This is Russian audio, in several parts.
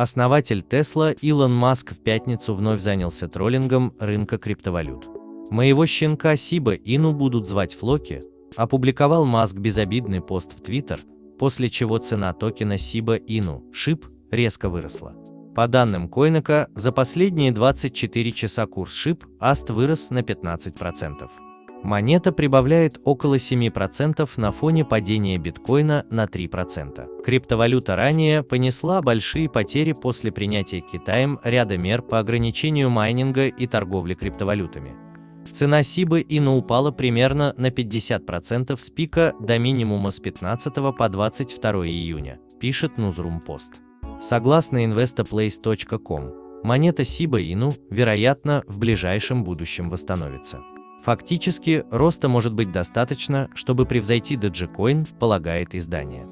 Основатель Tesla Илон Маск в пятницу вновь занялся троллингом рынка криптовалют. Моего щенка Сиба Ину будут звать Флоки, опубликовал Маск безобидный пост в Твиттер, после чего цена токена Сиба Ину, SHIB, резко выросла. По данным Койнака, за последние 24 часа курс SHIB AST вырос на 15%. Монета прибавляет около 7% на фоне падения биткоина на 3%. Криптовалюта ранее понесла большие потери после принятия Китаем ряда мер по ограничению майнинга и торговли криптовалютами. Цена Сибы Ину упала примерно на 50% с пика до минимума с 15 по 22 июня, пишет Newsroom Post. Согласно investoplace.com, монета Сиба Ину, вероятно, в ближайшем будущем восстановится. Фактически, роста может быть достаточно, чтобы превзойти Dogecoin, полагает издание.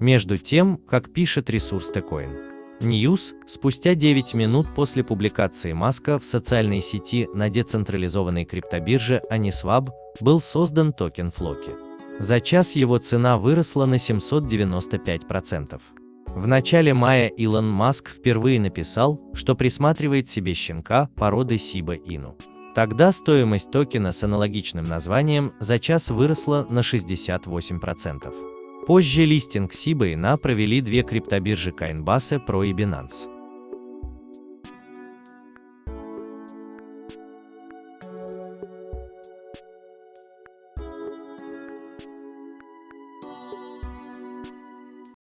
Между тем, как пишет ресурс Tcoin, News, спустя 9 минут после публикации Маска в социальной сети на децентрализованной криптобирже Aniswap был создан токен Floki. За час его цена выросла на 795%. В начале мая Илон Маск впервые написал, что присматривает себе щенка породы Shiba Inu. Тогда стоимость токена с аналогичным названием за час выросла на 68%. Позже листинг Shiba Inu провели две криптобиржи Coinbase Pro и Binance.